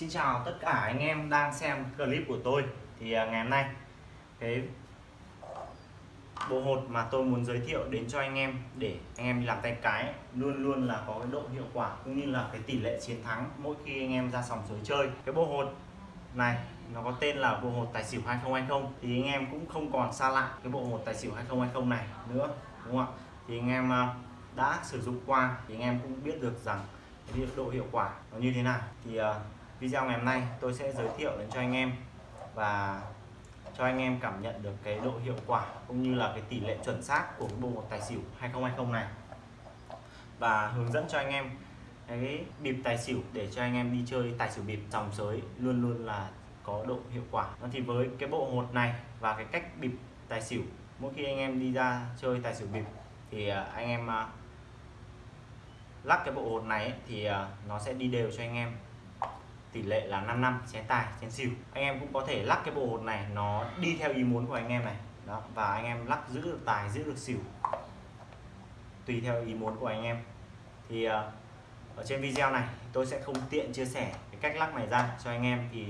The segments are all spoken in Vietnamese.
Xin chào tất cả anh em đang xem clip của tôi. Thì à, ngày hôm nay, cái bộ hột mà tôi muốn giới thiệu đến cho anh em để anh em đi làm tay cái luôn luôn là có cái độ hiệu quả cũng như là cái tỷ lệ chiến thắng mỗi khi anh em ra sòng sới chơi. Cái bộ hột này, nó có tên là bộ hột tài xỉu 2020 thì anh em cũng không còn xa lạ cái bộ hột tài xỉu 2020 này nữa, đúng không ạ? Thì anh em à, đã sử dụng qua thì anh em cũng biết được rằng cái độ hiệu quả nó như thế nào. Thì à, video ngày hôm nay tôi sẽ giới thiệu đến cho anh em và cho anh em cảm nhận được cái độ hiệu quả cũng như là cái tỷ lệ chuẩn xác của cái bộ một tài xỉu 2020 này. Và hướng dẫn cho anh em cái bịp tài xỉu để cho anh em đi chơi tài xỉu bịp dòng sới luôn luôn là có độ hiệu quả. Thì với cái bộ hột này và cái cách bịp tài xỉu, mỗi khi anh em đi ra chơi tài xỉu bịp thì à, anh em à, lắc cái bộ hột này thì à, nó sẽ đi đều cho anh em tỷ lệ là 5 năm, chén tài chén xỉu. Anh em cũng có thể lắc cái bộ hột này, nó đi theo ý muốn của anh em này. Đó, và anh em lắc giữ được tài, giữ được xỉu. Tùy theo ý muốn của anh em. Thì ờ, ở trên video này, tôi sẽ không tiện chia sẻ cái cách lắc này ra cho anh em. Thì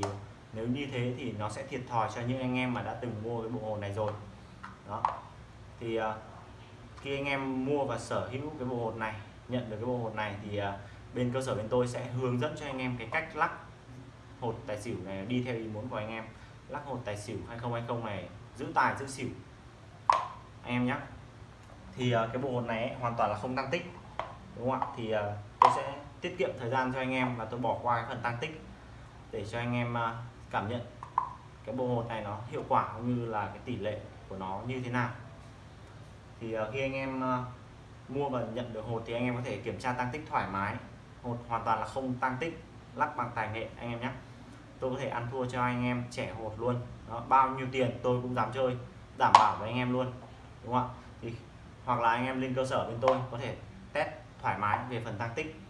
nếu như thế thì nó sẽ thiệt thòi cho những anh em mà đã từng mua cái bộ hột này rồi. Đó. Thì ờ, khi anh em mua và sở hữu cái bộ hột này, nhận được cái bộ hột này thì ờ, bên cơ sở bên tôi sẽ hướng dẫn cho anh em cái cách lắc hột tài xỉu này đi theo ý muốn của anh em. Lắc hột tài xỉu 2020 này giữ tài giữ xỉu. Anh em nhé thì ờ, cái bộ hột này ấy, hoàn toàn là không tăng tích đúng không ạ? Thì ờ, tôi sẽ tiết kiệm thời gian cho anh em và tôi bỏ qua cái phần tăng tích để cho anh em ờ, cảm nhận cái bộ hột này nó hiệu quả cũng như là cái tỷ lệ của nó như thế nào. Thì khi anh em mua và nhận được hột thì anh em có thể kiểm tra tăng tích thoải mái. Hột hoàn toàn là không tăng tích lắc bằng tài nghệ anh em nhé. Tôi có thể ăn thua cho anh em trẻ hột luôn. Đó, bao nhiêu tiền tôi cũng dám chơi đảm bảo với anh em luôn đúng không ạ? Thì hoặc là anh em lên cơ sở bên tôi có thể test thoải mái về phần tăng tích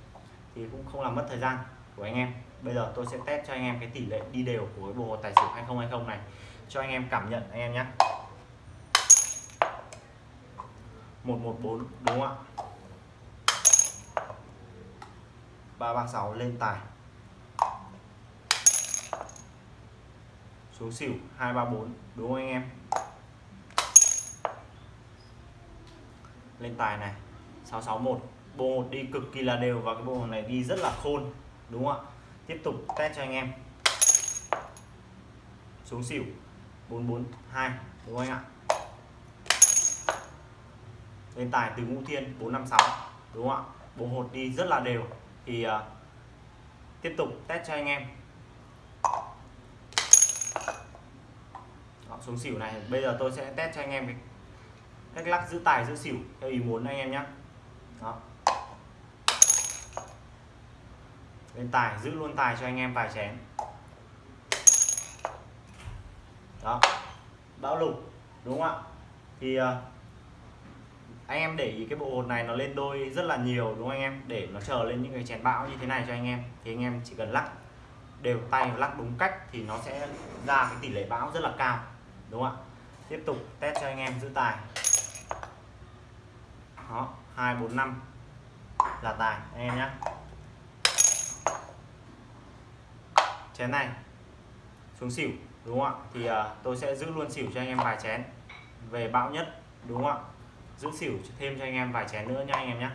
thì cũng không làm mất thời gian của anh em. Bây giờ tôi sẽ test cho anh em cái tỷ lệ đi đều của cái bộ tài xỉu 2020 này cho anh em cảm nhận anh em nhé. 114 đúng không ạ? 336 lên tài. Số xỉu 234 đúng không anh em? Lên tài này 661 bộ một đi cực kỳ là đều và cái bộ này đi rất là khôn đúng không ạ? Tiếp tục test cho anh em. Xuống xỉu 442 đúng không anh ạ? Lên tài từ ngũ thiên 456 đúng không ạ? Bộ hột đi rất là đều. Thì uh, tiếp tục test cho anh em Đó, xuống xỉu này. Bây giờ tôi sẽ test cho anh em cái cách lắc giữ tài, giữ xỉu theo ý muốn anh em nhé Đó. lên tài, giữ luôn tài cho anh em vài chén. Đó. Bão lục, đúng không ạ? Thì ờ, anh em để ý cái bộ hột này nó lên đôi rất là nhiều, đúng không anh em? Để nó chờ lên những cái chén bão như thế này cho anh em, thì anh em chỉ cần lắc, đều tay lắc đúng cách thì nó sẽ ra cái tỷ lệ bão rất là cao đúng không ạ? Tiếp tục test cho anh em giữ tài. Đó hai bốn năm. Là tài anh em nhé chén này xuống xỉu đúng không ạ? Thì uh, tôi sẽ giữ luôn xỉu cho anh em vài chén. Về bão nhất đúng không ạ? Giữ xỉu thêm cho anh em vài chén nữa nha anh em nhé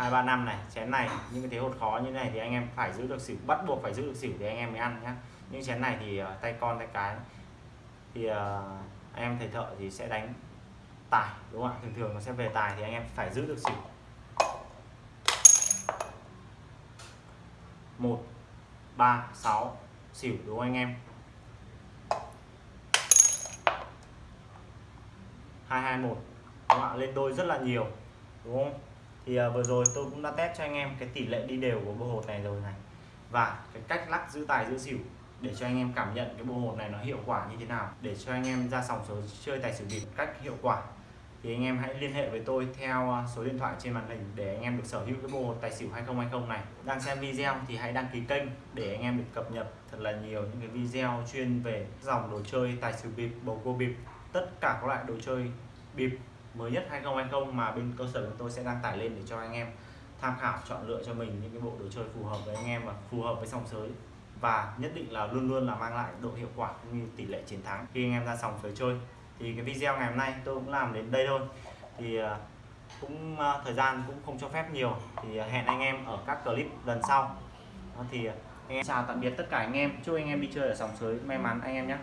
hai ba năm này chén này những cái thế hột khó như này thì anh em phải giữ được xỉu bắt buộc phải giữ được xỉu để anh em mới ăn nhá. Những chén này thì uh, tay con tay cái. Thì uh, anh em thầy thợ thì sẽ đánh tài đúng không ạ? Thường thường nó sẽ về tài thì anh em phải giữ được xỉu. Một ba sáu xỉu đúng không anh em? 221 đúng không ạ? Lên đôi rất là nhiều đúng không? Thì à, vừa rồi tôi cũng đã test cho anh em cái tỷ lệ đi đều của bộ hột này rồi này. Và cái cách lắc giữ tài giữ xỉu để cho anh em cảm nhận cái bộ hột này nó hiệu quả như thế nào để cho anh em ra sòng số chơi tài xỉu bịp cách hiệu quả. Thì anh em hãy liên hệ với tôi theo à, số điện thoại trên màn hình để anh em được sở hữu cái bộ hột tài xỉu 2020 này. Đang xem video thì hãy đăng ký kênh để anh em được cập nhật thật là nhiều những cái video chuyên về dòng đồ chơi tài xỉu bịp bầu cua bịp tất cả các loại đồ chơi bịp mới nhất 2020 mà bên cơ sở của tôi sẽ đăng tải lên để cho anh em tham khảo, chọn lựa cho mình những cái bộ đồ chơi phù hợp với anh em và phù hợp với sòng sới. Và nhất định là luôn luôn là mang lại độ hiệu quả cũng như tỷ lệ chiến thắng khi anh em ra sòng sới chơi. Thì cái video ngày hôm nay tôi cũng làm đến đây thôi. Thì à, cũng à, thời gian cũng không cho phép nhiều. Thì à, hẹn anh em ở các clip lần sau. Thì anh em chào tạm biệt tất cả anh em. Chúc anh em đi chơi ở sòng sới may mắn anh em nhé.